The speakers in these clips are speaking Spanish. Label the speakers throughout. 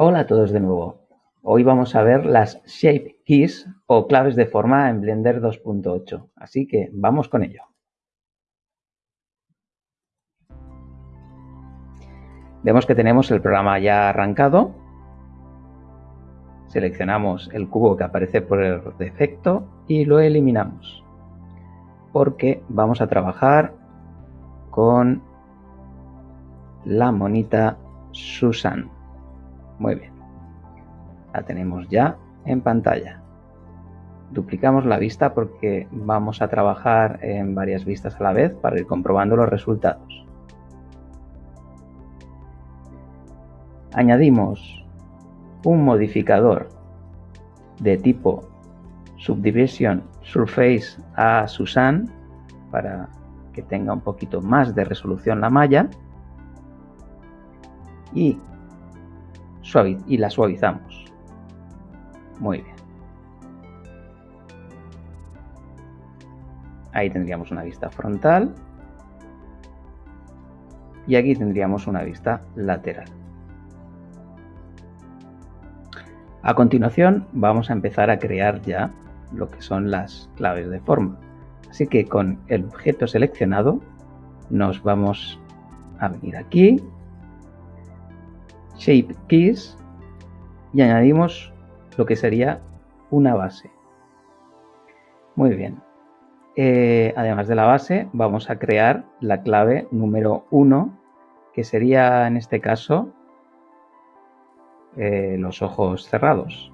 Speaker 1: Hola a todos de nuevo. Hoy vamos a ver las Shape Keys o claves de forma en Blender 2.8. Así que vamos con ello. Vemos que tenemos el programa ya arrancado. Seleccionamos el cubo que aparece por defecto y lo eliminamos. Porque vamos a trabajar con la monita Susan. Muy bien. La tenemos ya en pantalla. Duplicamos la vista porque vamos a trabajar en varias vistas a la vez para ir comprobando los resultados. Añadimos un modificador de tipo Subdivision Surface a Susan para que tenga un poquito más de resolución la malla y y la suavizamos. Muy bien. Ahí tendríamos una vista frontal. Y aquí tendríamos una vista lateral. A continuación vamos a empezar a crear ya lo que son las claves de forma. Así que con el objeto seleccionado nos vamos a venir aquí shape keys y añadimos lo que sería una base. Muy bien. Eh, además de la base, vamos a crear la clave número 1, que sería en este caso eh, los ojos cerrados.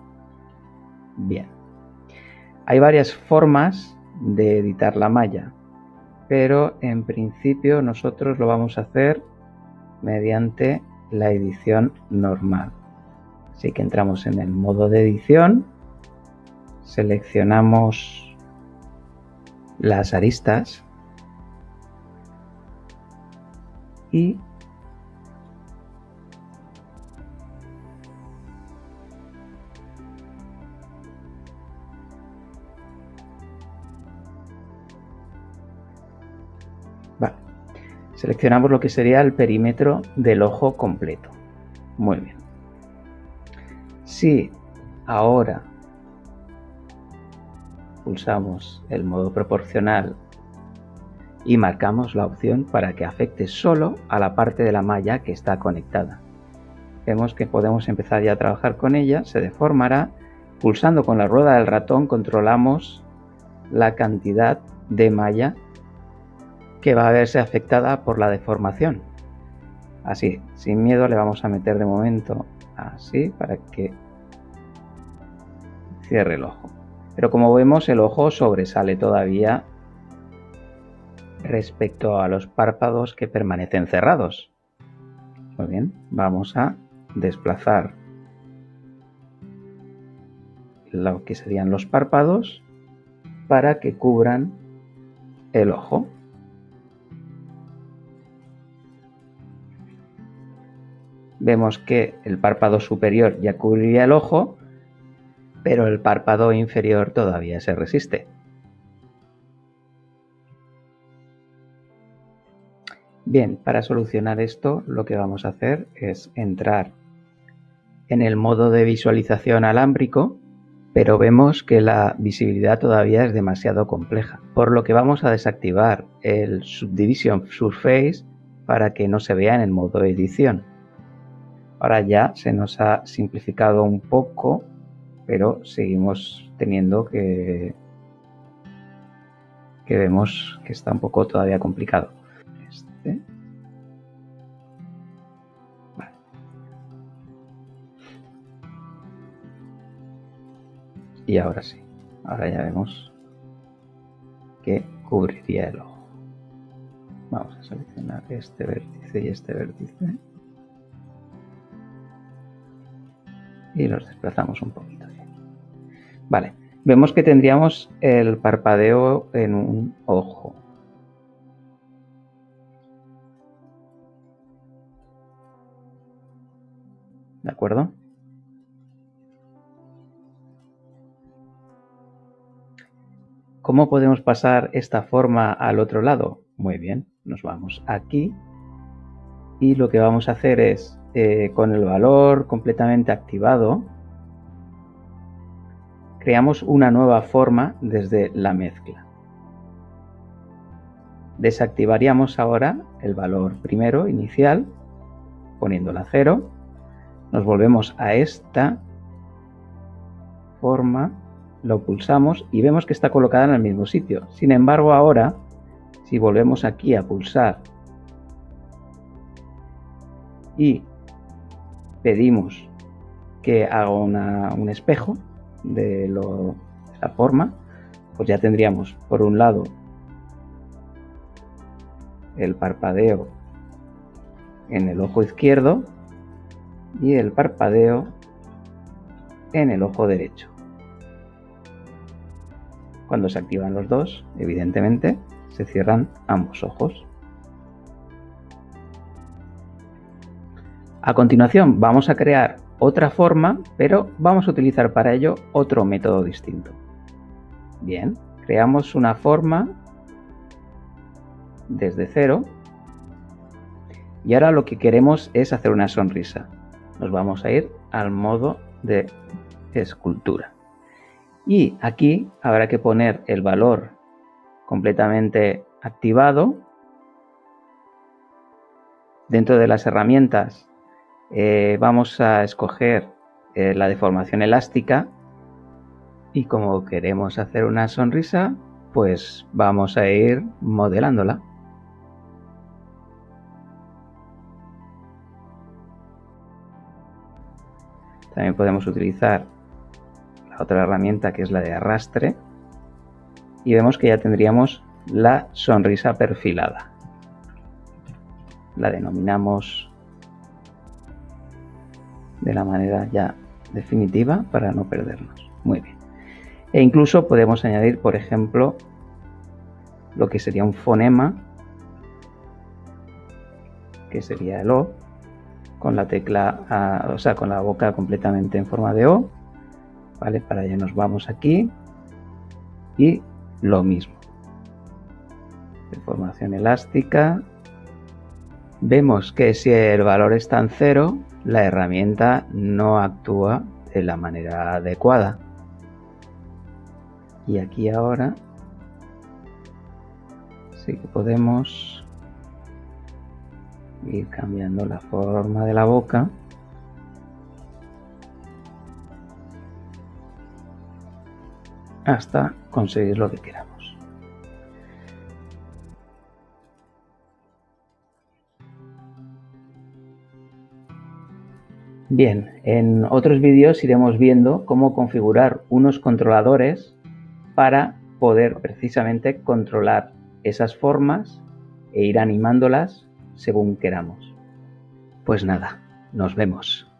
Speaker 1: Bien. Hay varias formas de editar la malla, pero en principio nosotros lo vamos a hacer mediante la edición normal. Así que entramos en el modo de edición, seleccionamos las aristas y Seleccionamos lo que sería el perímetro del ojo completo. Muy bien. Si ahora pulsamos el modo proporcional y marcamos la opción para que afecte solo a la parte de la malla que está conectada. Vemos que podemos empezar ya a trabajar con ella, se deformará. Pulsando con la rueda del ratón controlamos la cantidad de malla que va a verse afectada por la deformación. Así, sin miedo le vamos a meter de momento así para que cierre el ojo. Pero como vemos el ojo sobresale todavía respecto a los párpados que permanecen cerrados. Muy bien, vamos a desplazar lo que serían los párpados para que cubran el ojo. Vemos que el párpado superior ya cubriría el ojo, pero el párpado inferior todavía se resiste. Bien, para solucionar esto lo que vamos a hacer es entrar en el modo de visualización alámbrico, pero vemos que la visibilidad todavía es demasiado compleja, por lo que vamos a desactivar el Subdivision Surface para que no se vea en el modo edición. Ahora ya se nos ha simplificado un poco, pero seguimos teniendo que, que vemos que está un poco todavía complicado. Este. Y ahora sí, ahora ya vemos que cubriría el ojo. Vamos a seleccionar este vértice y este vértice. Y los desplazamos un poquito. Vale, vemos que tendríamos el parpadeo en un ojo. ¿De acuerdo? ¿Cómo podemos pasar esta forma al otro lado? Muy bien, nos vamos aquí y lo que vamos a hacer es, eh, con el valor completamente activado, creamos una nueva forma desde la mezcla. Desactivaríamos ahora el valor primero, inicial, poniéndola cero. Nos volvemos a esta forma, lo pulsamos y vemos que está colocada en el mismo sitio. Sin embargo, ahora, si volvemos aquí a pulsar y pedimos que haga un espejo de, de la forma, pues ya tendríamos por un lado el parpadeo en el ojo izquierdo y el parpadeo en el ojo derecho. Cuando se activan los dos, evidentemente, se cierran ambos ojos. A continuación vamos a crear otra forma, pero vamos a utilizar para ello otro método distinto. Bien, creamos una forma desde cero y ahora lo que queremos es hacer una sonrisa. Nos vamos a ir al modo de escultura. Y aquí habrá que poner el valor completamente activado. Dentro de las herramientas eh, vamos a escoger eh, la deformación elástica y como queremos hacer una sonrisa, pues vamos a ir modelándola. También podemos utilizar la otra herramienta que es la de arrastre y vemos que ya tendríamos la sonrisa perfilada. La denominamos de la manera ya definitiva para no perdernos. Muy bien. E incluso podemos añadir, por ejemplo, lo que sería un fonema, que sería el O, con la tecla, o sea, con la boca completamente en forma de O. ¿Vale? Para allá nos vamos aquí. Y lo mismo. Deformación elástica. Vemos que si el valor está en cero, la herramienta no actúa de la manera adecuada. Y aquí ahora sí que podemos ir cambiando la forma de la boca hasta conseguir lo que queramos. Bien, en otros vídeos iremos viendo cómo configurar unos controladores para poder precisamente controlar esas formas e ir animándolas según queramos. Pues nada, nos vemos.